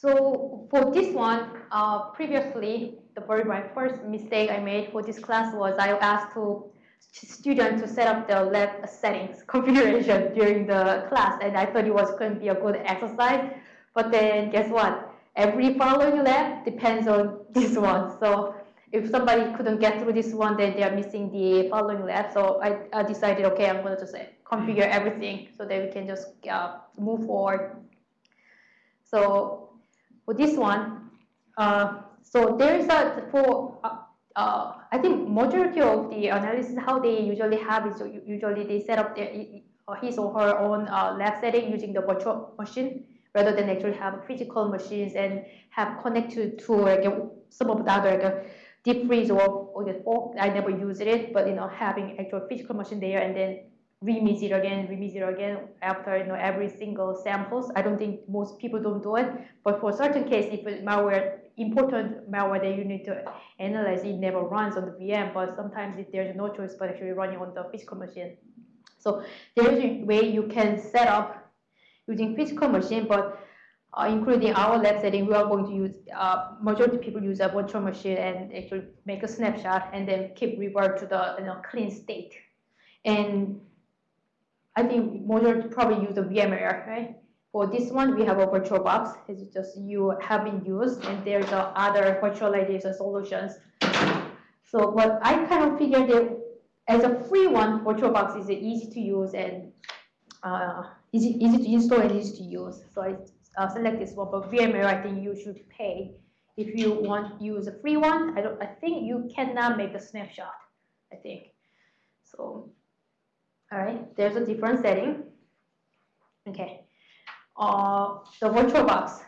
So for this one, uh, previously, the very my first mistake I made for this class was I asked to student to set up the lab settings configuration during the class, and I thought it was going to be a good exercise. But then guess what? Every following lab depends on this one. So if somebody couldn't get through this one, then they're missing the following lab. So I, I decided, okay, I'm going to just configure everything so that we can just uh, move forward. So for this one, uh, so there is a for uh, uh, I think majority of the analysis how they usually have is usually they set up their his or her own uh, lab setting using the virtual machine rather than actually have physical machines and have connected to like some of the other like, deep freeze or, or fork. I never used it, but you know having actual physical machine there and then it again, it again after you know every single samples. I don't think most people don't do it, but for certain case, if malware important malware that you need to analyze, it never runs on the VM. But sometimes if there's no choice but actually running on the physical machine. So there's a way you can set up using physical machine, but uh, including our lab setting, we are going to use, uh, majority people use a virtual machine and actually make a snapshot and then keep revert to the you know, clean state. And I think majority probably use the VMware, right? For this one, we have a VirtualBox. It's just you have been used, and there's other virtualization solutions. So, what I kind of figured that as a free one, VirtualBox is easy to use and uh, easy, easy to install and easy to use. So I uh, select this one. But VMware, I think you should pay if you want to use a free one. I don't. I think you cannot make a snapshot. I think so. All right, there's a different setting. Okay, uh, the VirtualBox.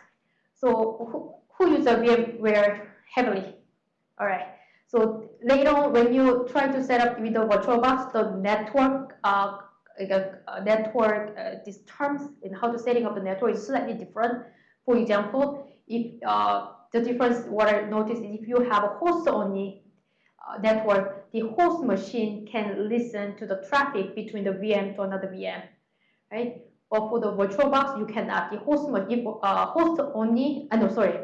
So who, who uses VMware heavily? All right. So later on, when you try to set up with the VirtualBox, the network, uh, network, uh, these terms and how to setting up the network is slightly different. For example, if uh, the difference, what I noticed is if you have a host only uh, network, the host machine can listen to the traffic between the VM to another VM, right? But for the VirtualBox, you cannot. The host, if, uh, host only, uh, no, sorry,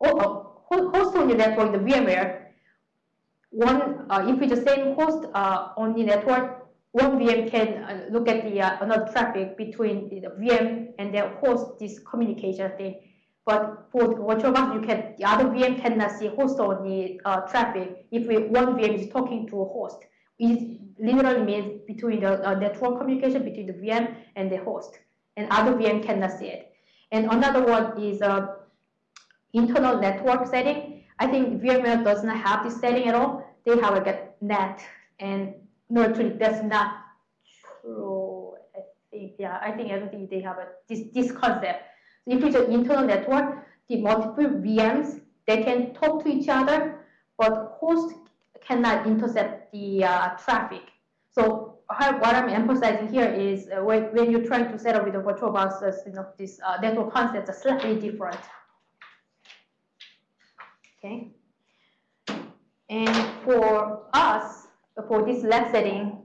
host only network, the VMware, one, uh, if it's the same host uh, only network, one VM can uh, look at the uh, another traffic between the VM and the host this communication thing. But for VirtualBox, you can the other VM cannot see host only uh, traffic if we, one VM is talking to a host. It literally means between the uh, network communication between the VM and the host, and other VM cannot see it. And another one is uh, internal network setting. I think VMware does not have this setting at all. They have like a net, and no, actually that's not true. I think yeah, I think think they have a this this concept if it's an internal network, the multiple VMs, they can talk to each other, but host cannot intercept the uh, traffic. So what I'm emphasizing here is uh, when, when you're trying to set up with a VirtualBox, uh, you know, this uh, network concepts are slightly different. Okay. And for us, for this lab setting,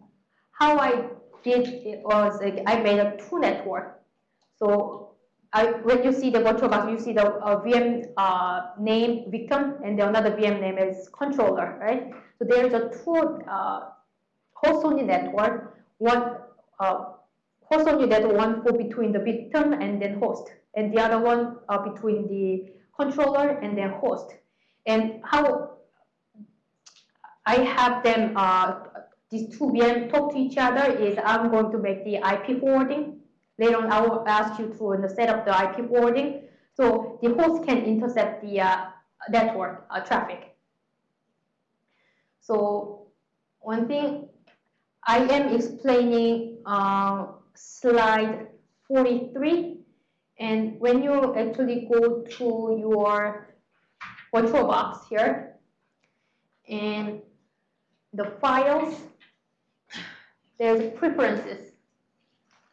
how I did it was like I made a two network. So I, when you see the virtual box, you see the uh, VM uh, name victim and the another VM name is controller, right? So there is a two uh, host only network, one uh, host only network, one for between the victim and then host, and the other one uh, between the controller and then host. And how I have them, uh, these two VM talk to each other is I'm going to make the IP forwarding Later on, I will ask you to set up the IP forwarding. So the host can intercept the uh, network uh, traffic. So one thing I am explaining uh, slide 43. And when you actually go to your virtual box here, and the files, there's preferences.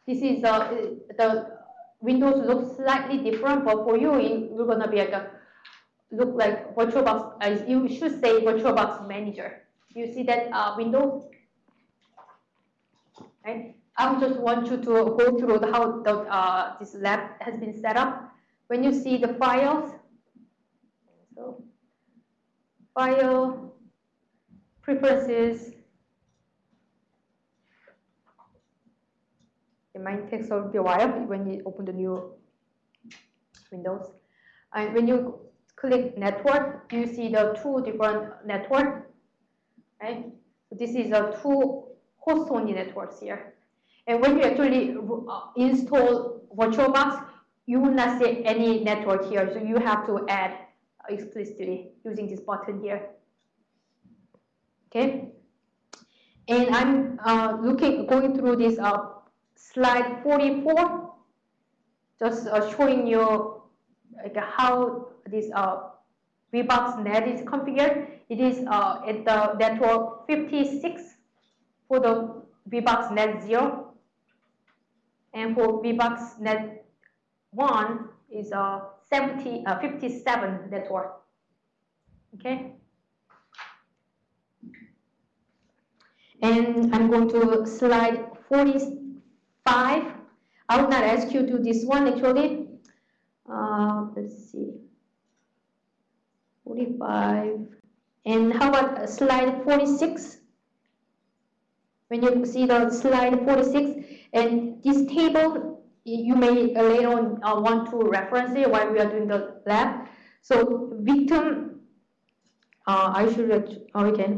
This is uh, the Windows looks slightly different, but for you, you're gonna be like a look like VirtualBox. Uh, you should say VirtualBox Manager. You see that uh, window? Right. I just want you to go through how the, uh, this lab has been set up. when you see the files, so file, preferences, it might take a while when you open the new Windows. And when you click network, you see the two different network, right? So this is a two host only networks here. And when you actually uh, install VirtualBox, you will not see any network here, so you have to add explicitly using this button here. Okay, and I'm uh, looking going through this uh, slide 44, just uh, showing you like how this uh, VBox net is configured. It is uh, at the network 56 for the VBox net 0, and for VBox net 1 is a uh, 70, uh, 57 network. Okay. And I'm going to slide 45. I will not ask you to this one actually. Uh, let's see. 45. And how about slide 46? When you see the slide 46, and this table you may later on uh, want to reference it while we are doing the lab. So victim, uh, I should, oh, okay.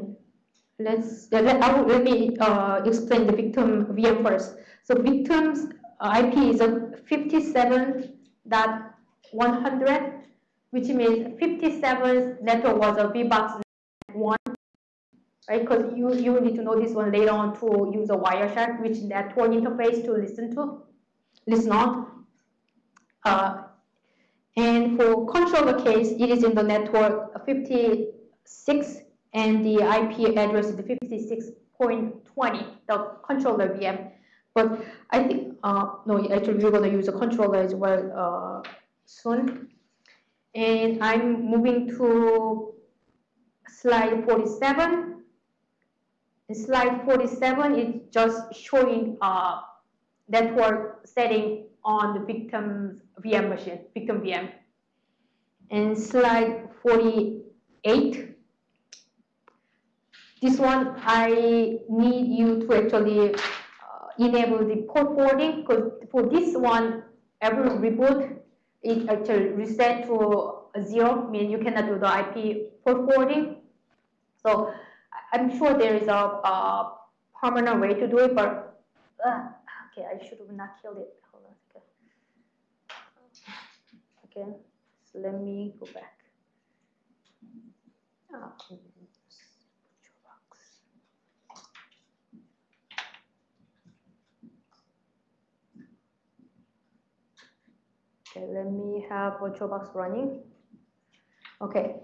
Let's, let, I let me uh, explain the victim VM first. So victim's IP is a 57.100, which means 57 network was a VBox 1, right? Because you, you need to know this one later on to use a Wireshark, which network interface to listen to listen on. Uh, and for controller case, it is in the network 56 and the IP address is 56.20, the controller VM. But I think, uh, no, actually we're gonna use a controller as well uh, soon. And I'm moving to slide 47. In slide 47 is just showing uh, network setting on the victim's VM machine, victim VM. And slide 48, this one I need you to actually enable the port forwarding because for this one, every reboot, it actually reset to zero, meaning you cannot do the IP port forwarding. So I'm sure there is a, a permanent way to do it, but uh, Okay, I should have not killed it. Hold on second. Again, so let me go back. Oh, Okay, let me have VirtualBox running. Okay,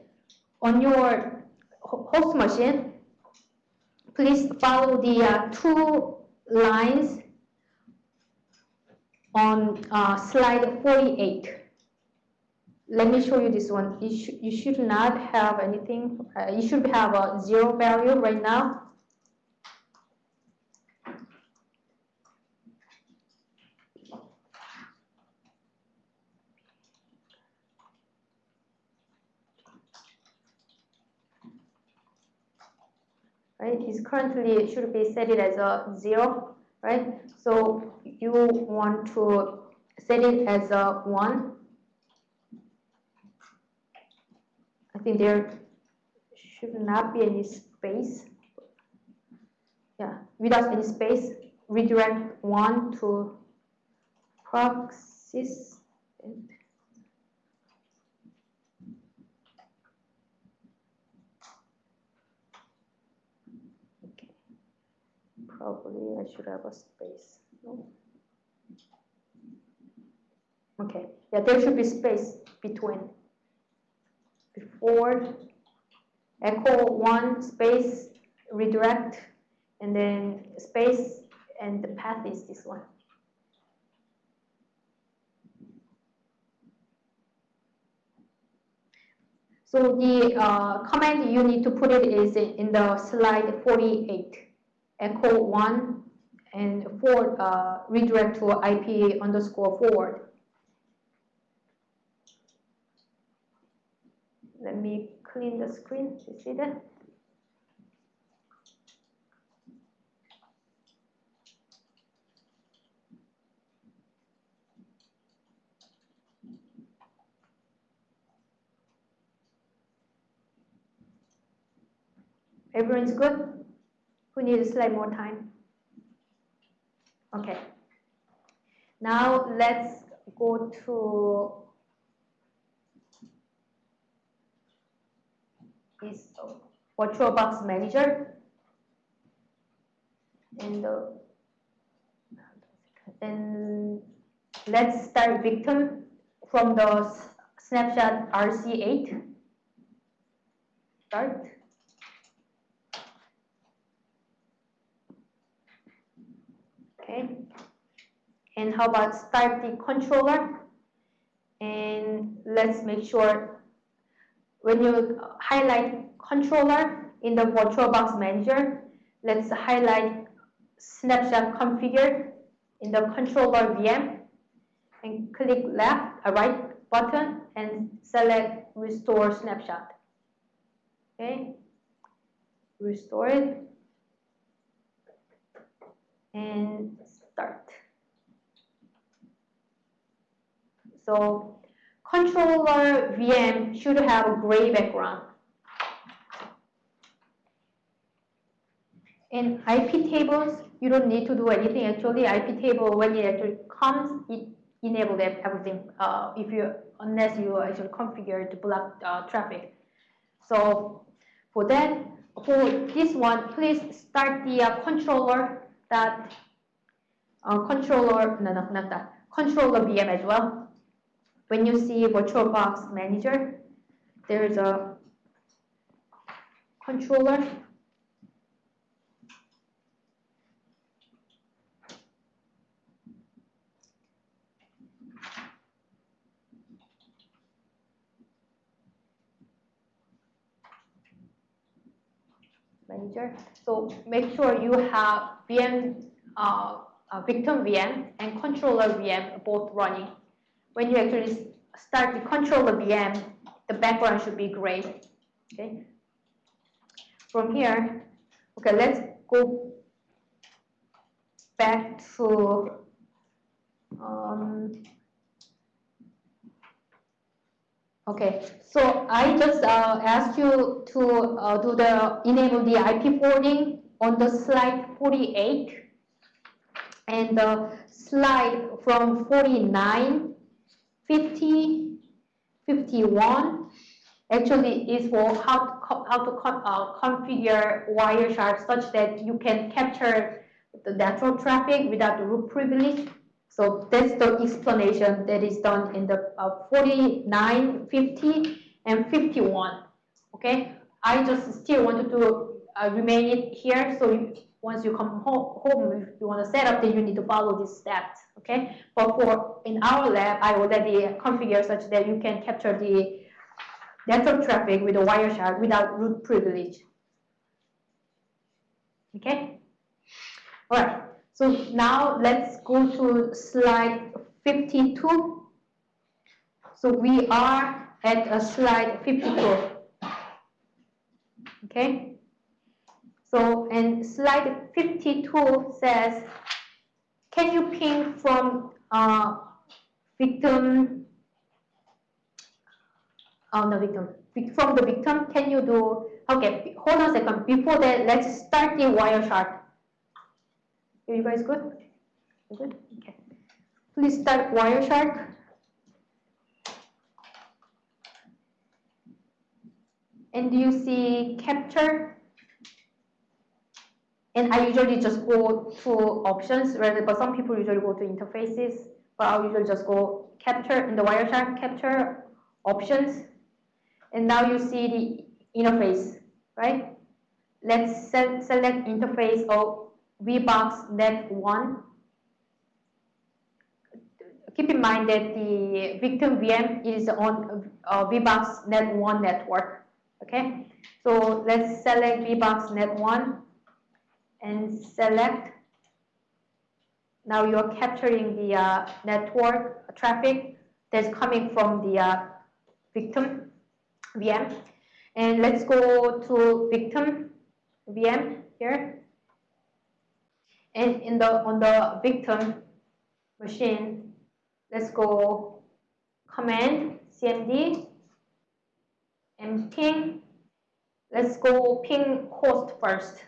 on your host machine, please follow the uh, two lines on uh, slide 48. Let me show you this one. You, sh you should not have anything, uh, you should have a zero value right now. Right, it's currently, should be set it as a zero, right? So you want to set it as a 1. I think there should not be any space. Yeah, without any space, redirect 1 to proxies. Okay, probably I should have a space. Okay, yeah, there should be space between. Before echo one space redirect and then space and the path is this one. So the uh, command you need to put it is in the slide 48, echo 1 and forward uh, redirect to IP underscore forward. let me clean the screen. You see that? Everyone's good? Needs a slide more time? Okay. Now let's go to this VirtualBox Manager. And, uh, let's start victim from the snapshot RC8. Start. okay and how about start the controller and let's make sure when you highlight controller in the VirtualBox manager let's highlight snapshot configured in the controller VM and click left a right button and select restore snapshot okay restore it and start. So controller VM should have a gray background. In IP tables, you don't need to do anything. Actually, IP table, when it actually comes, it enables everything uh, if you unless you actually configure to block uh, traffic. So for that, for this one, please start the uh, controller that uh, controller, no, no, not that, controller VM as well. When you see VirtualBox Manager, there is a controller manager. So make sure you have VM, uh, uh, victim VM and controller VM both running. When you actually start to control the VM, the background should be gray. Okay. From here, okay, let's go back to um, Okay, so I just uh, asked you to uh, do the enable the IP forwarding on the slide 48 and the slide from 49, 50, 51 actually is for how to, how to uh, configure Wireshark such that you can capture the network traffic without the root privilege. So that's the explanation that is done in the uh, 49, 50, and 51. Okay, I just still wanted to uh, remain it here. So once you come home, home, if you want to set up, then you need to follow these steps. Okay, but for in our lab, I already configure such that you can capture the network traffic with a Wireshark without root privilege. Okay, all right. So now let's go to slide 52. So we are at a slide 52. Okay. So and slide 52 says, can you ping from uh, victim, oh no victim, from the victim, can you do, okay, hold on a second. Before that, let's start the Wireshark. Are you guys good? Good? Okay. Please start Wireshark. And do you see capture? And I usually just go to options, but some people usually go to interfaces, but I'll usually just go capture in the Wireshark capture options. And now you see the interface, right? Let's select interface of VBox net 1. Keep in mind that the victim VM is on uh, VBox net 1 network. Okay, so let's select VBox net 1 and select. Now you're capturing the uh, network traffic that's coming from the uh, victim. VM. And let's go to victim VM here. And in the on the victim machine, let's go command cmd and ping. Let's go ping host first.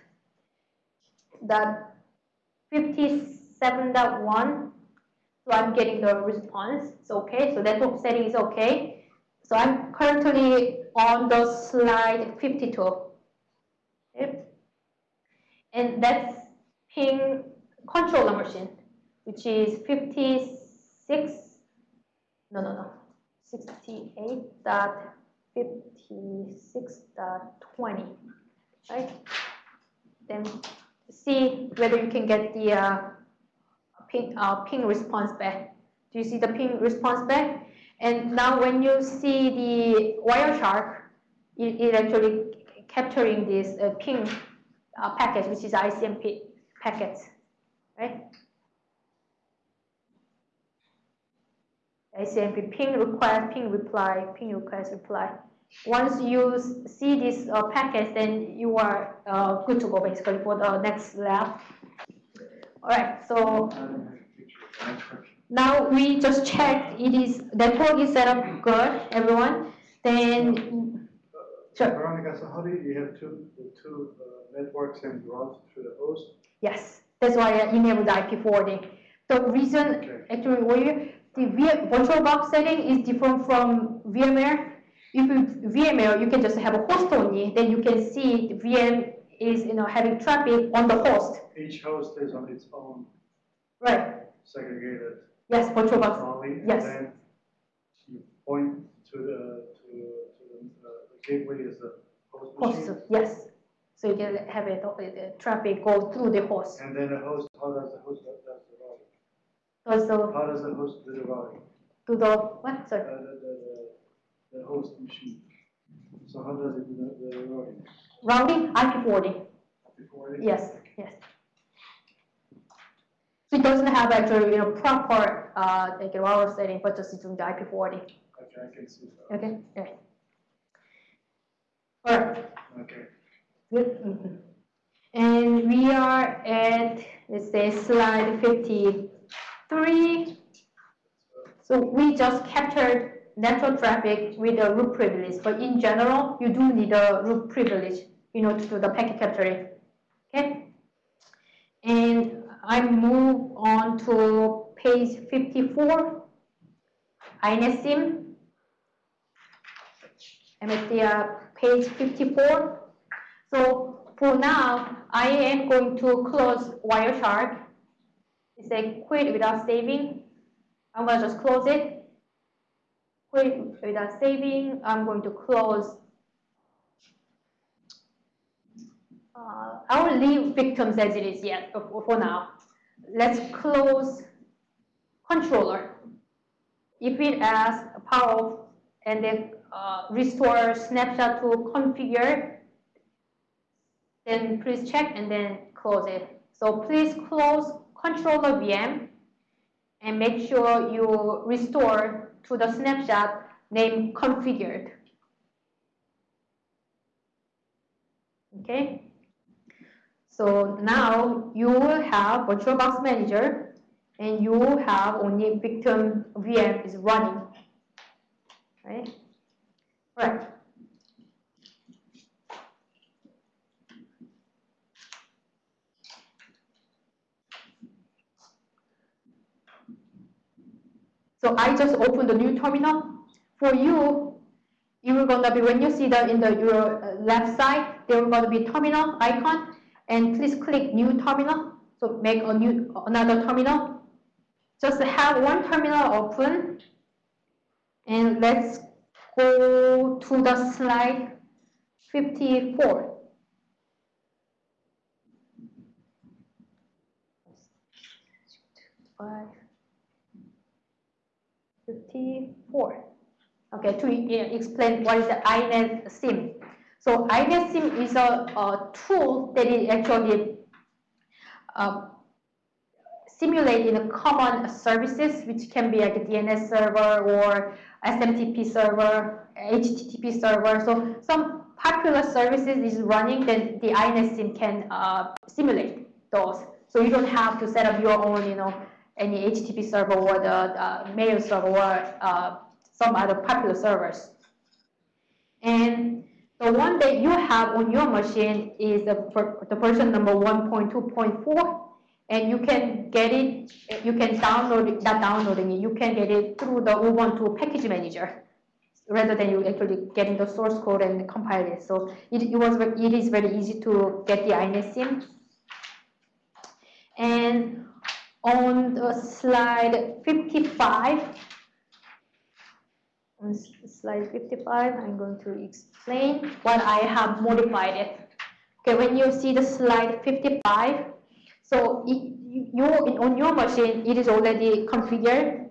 That 57.1 so I'm getting the response. It's okay. So network setting is okay. So I'm currently on the slide 52. Okay. And that's ping controller machine, which is 56, no, no, no, 68.56.20, right? Then see whether you can get the uh, ping, uh, ping response back. Do you see the ping response back? And now when you see the Wireshark, it, it actually capturing this uh, ping uh, packet, which is ICMP packets, right? ICMP ping request, ping reply, ping request, reply. Once you see this uh, packets, then you are uh, good to go basically for the next lab. All right, so now we just checked it is network is set up good, everyone. Then, sure. Veronica, so how do you, you have two two uh, networks and routes through the host? Yes, that's why I enabled IP forwarding. The reason okay. actually we the virtual box setting is different from VMware. If you VMware, you can just have a host only, then you can see the VM is you know having traffic on the host. Each host is on its own. Right. Segregated. Yes, VirtualBox. Only, yes. And then you point to the to, to the, uh, the gateway is the host machine. Host, yes. So you can have it the traffic go through the host. And then the host, how does the host does the routing? How does the host do the routing? To the what? Sorry. Uh, the, the, host machine. So how does it do the, the routing? Routing IP forwarding. Yes. Yes. So it doesn't have actually you know proper uh, like a router setting, but just doing the IP forwarding. Okay, I can see that. Okay. Yeah. All right. Okay. Good. Mm -hmm. And we are at let's say slide 53. So we just captured network traffic with a root privilege, but in general, you do need a root privilege you know, to do the packet capturing. Okay. And I move on to page 54, INetSIM. I'm at the uh, page 54. So for now, I am going to close Wireshark. It's a quit without saving. I'm going to just close it. Quit without saving. I'm going to close Uh, I will leave victims as it is yet for, for now. Let's close controller. If it asks power off and then uh, restore snapshot to configure, then please check and then close it. So please close controller VM and make sure you restore to the snapshot name configured. Okay. So now you will have VirtualBox Manager and you will have only victim VM is running, right? Right. So I just opened the new terminal. For you, you're gonna be when you see that in the your uh, left side, there's gonna be terminal icon and please click new terminal. So make a new another terminal. Just have one terminal open and let's go to the slide 54. Five, 54. Okay, to explain what is the INetSim. So INetSim is a, a tool that is actually uh, simulate in a common services, which can be like a DNS server or SMTP server, HTTP server. So some popular services is running, then the INetSim can uh, simulate those. So you don't have to set up your own, you know, any HTTP server or the uh, mail server or uh, some other popular servers. And the one that you have on your machine is the, the version number 1.2.4 and you can get it, you can download it, not downloading it, you can get it through the Ubuntu package manager rather than you actually getting the source code and compile it. So it, it was it is very easy to get the INetSim. And on the slide 55, on slide 55, I'm going to explain what I have modified it. Okay, when you see the slide 55, so it, you, on your machine, it is already configured.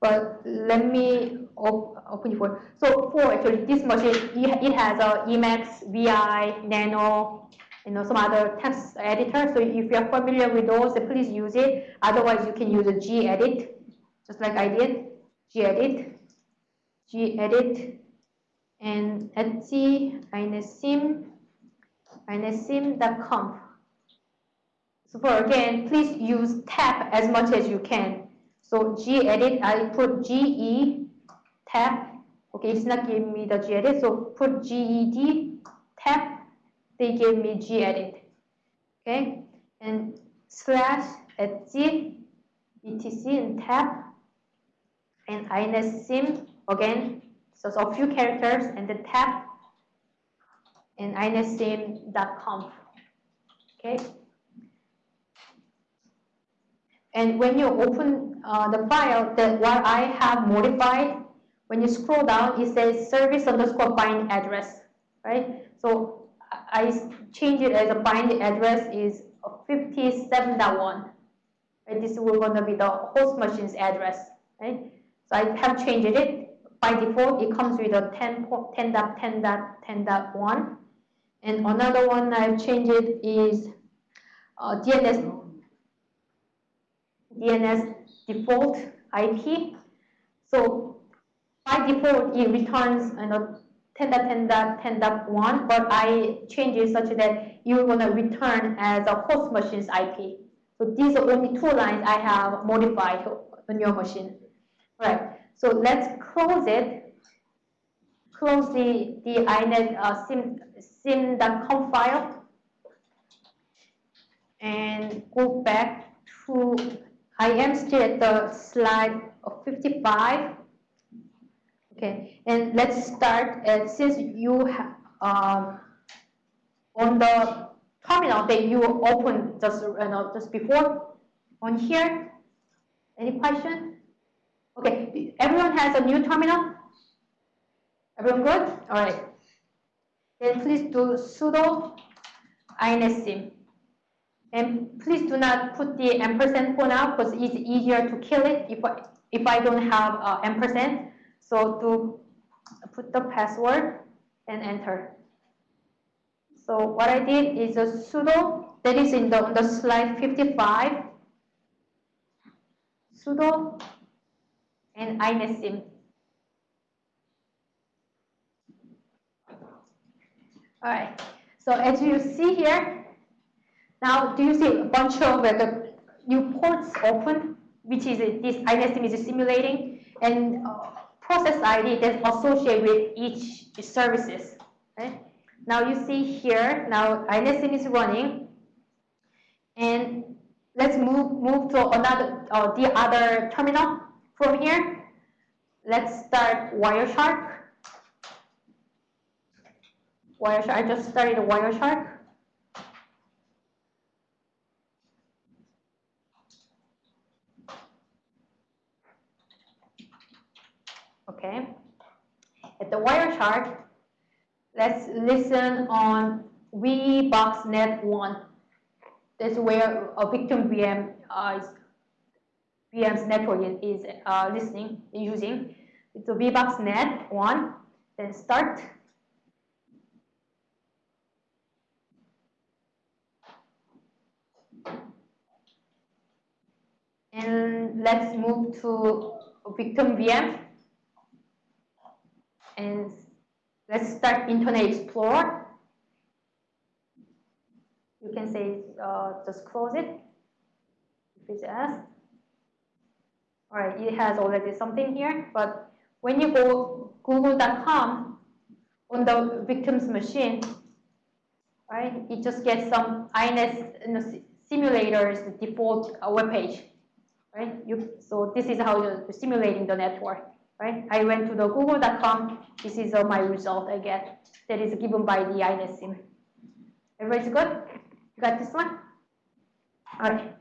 But let me op open it for. So for actually this machine, it has a Emacs, VI, Nano, you know, some other text editor. So if you're familiar with those, please use it. Otherwise, you can use a gedit, just like I did. gedit, gedit, and etsy, inetsim, inetsim.conf. So for again, please use tab as much as you can. So gedit, I put ge tab. Okay, it's not giving me the gedit, so put ged tab they gave me gedit. Okay, and slash etsy etc and tab and inetsim again. So, so a few characters and the tab and inetsim.conf. Okay. And when you open uh, the file, that what I have modified, when you scroll down, it says service underscore bind address, right? So I change it as a bind address is 57.1. Right? This will going to be the host machine's address. Right? So I have changed it. By default, it comes with a 10.10.10.10.1. And another one I've changed it is uh, DNS DNS default IP. So by default, it returns you know, 10.10.10.1, but I change it such that you're to return as a host machine's IP. So these are only two lines I have modified on your machine. Right, so let's close it. Close the, the inet uh, sim, sim.conf file and go back to, I am still at the slide of 55 Okay, and let's start. Uh, since you have um, on the terminal that you opened just you know, just before on here. Any question? Okay, everyone has a new terminal. Everyone good? All right. Then please do sudo inetsim. And please do not put the ampersand for now because it's easier to kill it if I, if I don't have uh, ampersand. So to put the password and enter. So what I did is a sudo that is in the, on the slide 55 sudo and inetsim. All right. So as you see here, now do you see a bunch of like, a new ports open, which is this INetSim is simulating, and uh, process ID that's associated with each services. Right? Now you see here, now INetSim is running, and let's move move to another uh, the other terminal from here. Let's start Wireshark. Wireshark. I just started Wireshark. okay? At the Wireshark, let's listen on VBoxNet1. That's where a victim VM uh, is, VM's network is uh, listening, using. It's a VBoxNet1, then start. And let's move to victim VM. And let's start Internet Explorer. You can say, uh, just close it if it's asked. All right, it has already something here, but when you go google.com on the victim's machine, right, it just gets some INS simulator's default web page, right? You, so this is how you're simulating the network, right? I went to the google.com, this is all my result I get that is given by the INetSim. Everybody's good? You got this one? All right.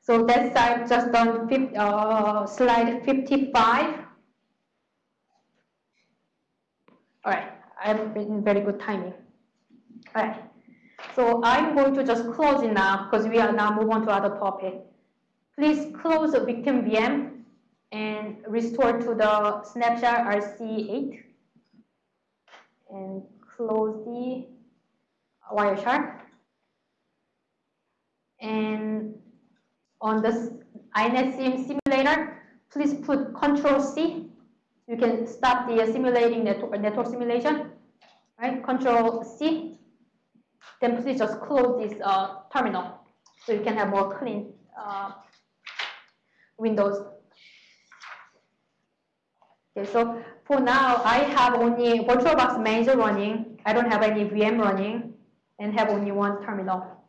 So that's I've just done 50, uh, slide 55. All right, I'm in very good timing. All right, so I'm going to just close it now because we are now move on to other topic. Please close the victim VM and restore to the snapshot RC8 and close the Wireshark. And on this INetSim simulator, please put Control C. You can stop the simulating network, network simulation, right? Control C. Then please just close this uh, terminal so you can have more clean uh, windows. Okay, so for now, I have only VirtualBox manager running. I don't have any VM running and have only one terminal.